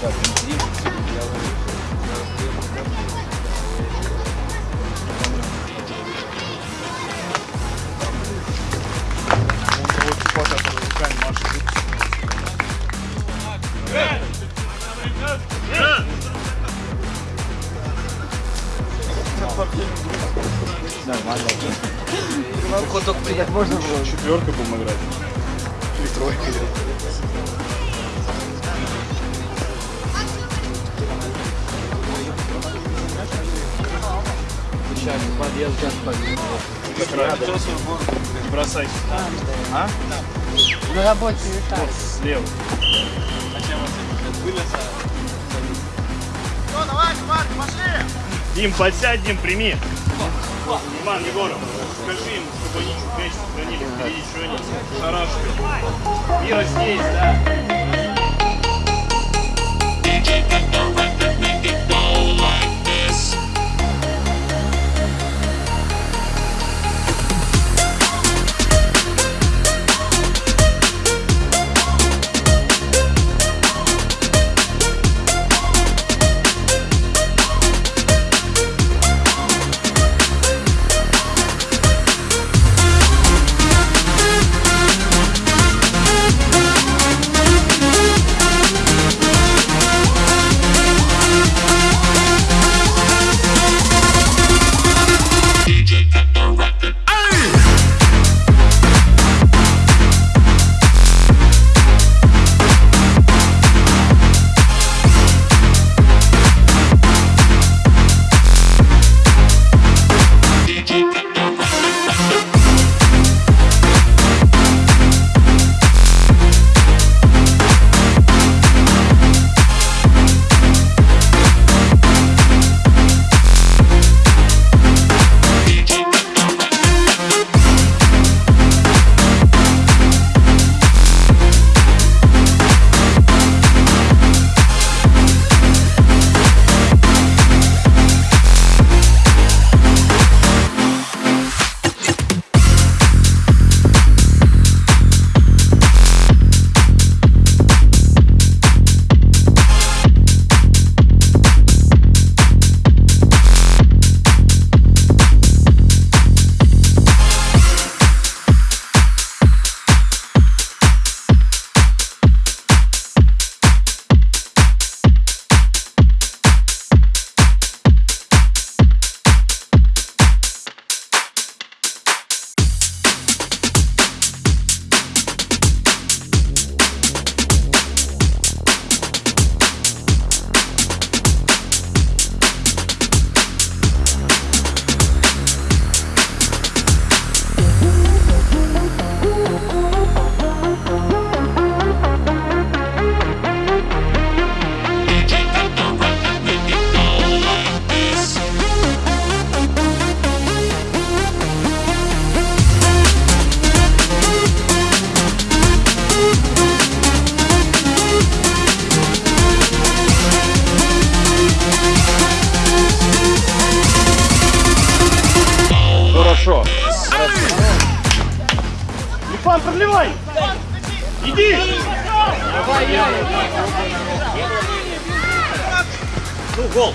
Так, внутри. Сейчас подъезд сейчас подъезд. Как раз. Не бросайся. А? На работе летает. Вот слева. Дим, подсядь, Дим, прими. Иван Егоров, скажи им, чтобы они чуть сохранили впереди, что они шарашкают. Мира здесь, да. Лифан, продлевай! Иди! Ну, гол.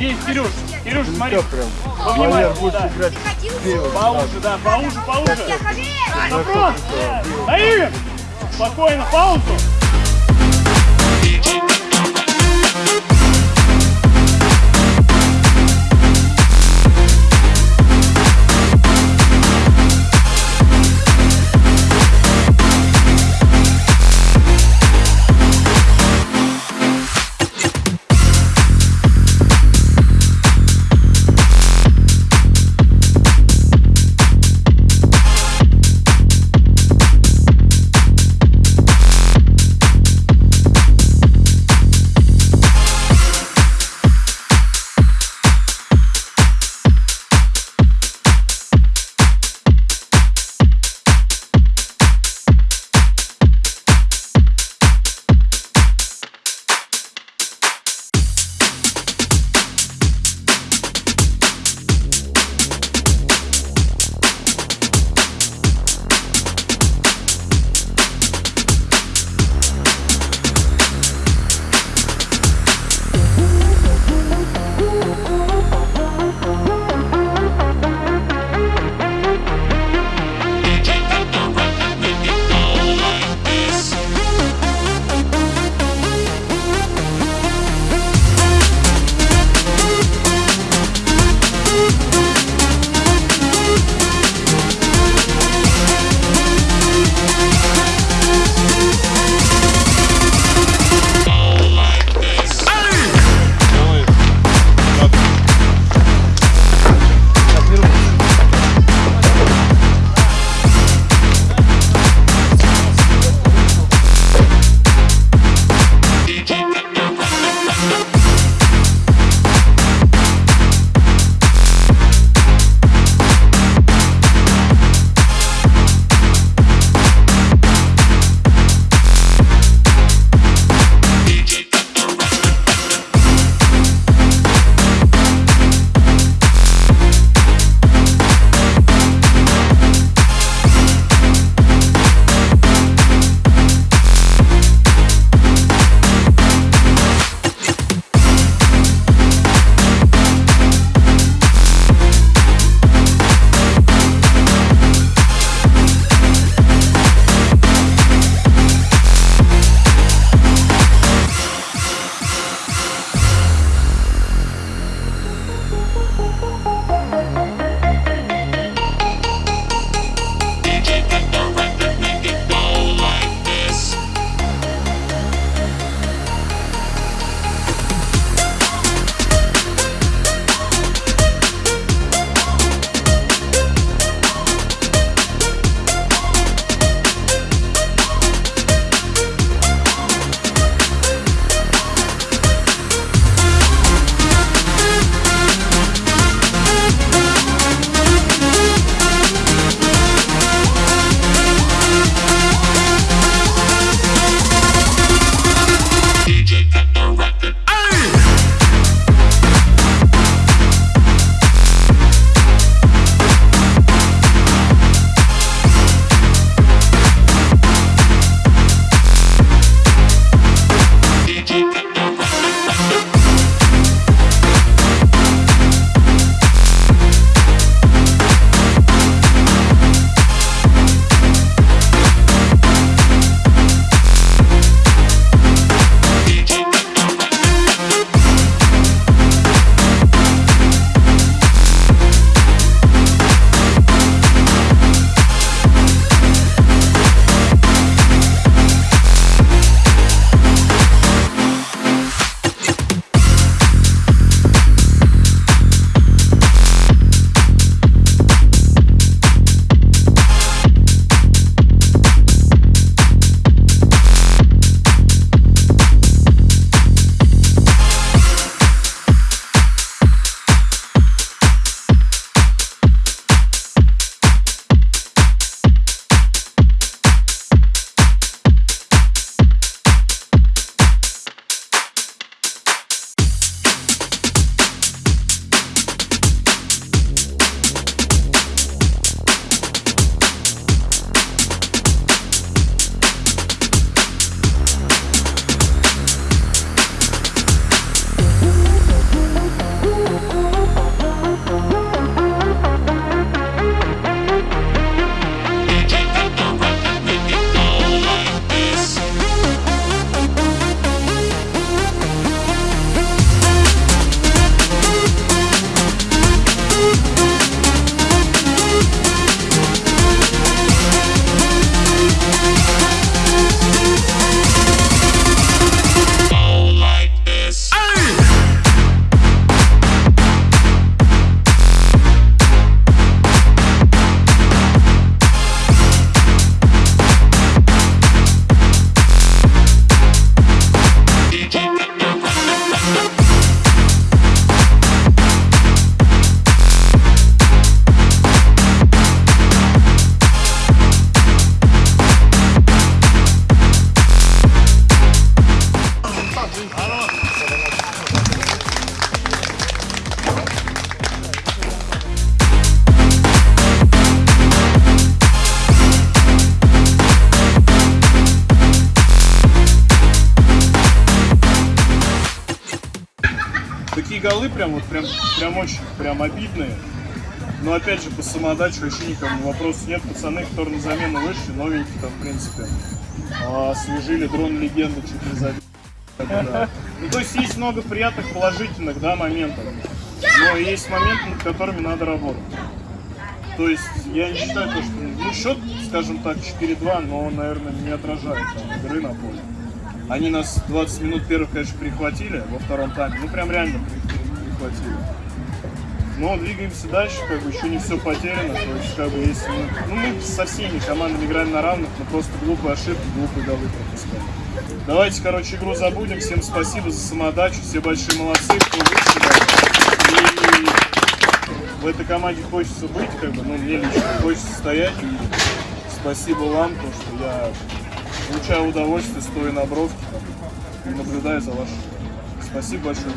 Есть, Сереж, Сереж, ну, смотри. Во будешь играть. Поуже, да, поуже, поуже. Запрос! На Игорь! Спокойно, паузу! Голы прям вот прям, прям очень прям обидные. Но опять же, по самодаче вообще никому вопросов нет. Пацаны, которые на замену вышли, новенькие там, в принципе, а, освежили дрон легенды чуть не забили. Ну, то есть есть много приятных, положительных, да, моментов. Но есть моменты, над которыми надо работать. То есть я не считаю, то, что ну, счет, скажем так, 4-2, но он, наверное, не отражает там, игры на поле. Они нас 20 минут первых, конечно, прихватили во втором тайме. Ну, прям реально при- при- прихватили. Но двигаемся дальше, как бы еще не все потеряно. То есть, как бы, если мы, ну, мы со всеми командами играем на равных, но просто глупые ошибки, глупые голы пропускаем. Давайте, короче, игру забудем. Всем спасибо за самодачу. Все большие молодцы, кто да. И в этой команде хочется быть, как бы, ну, мне лично хочется стоять. И спасибо вам, то, что я получаю удовольствие, стоя на бровке и наблюдаю за игрой. Спасибо большое.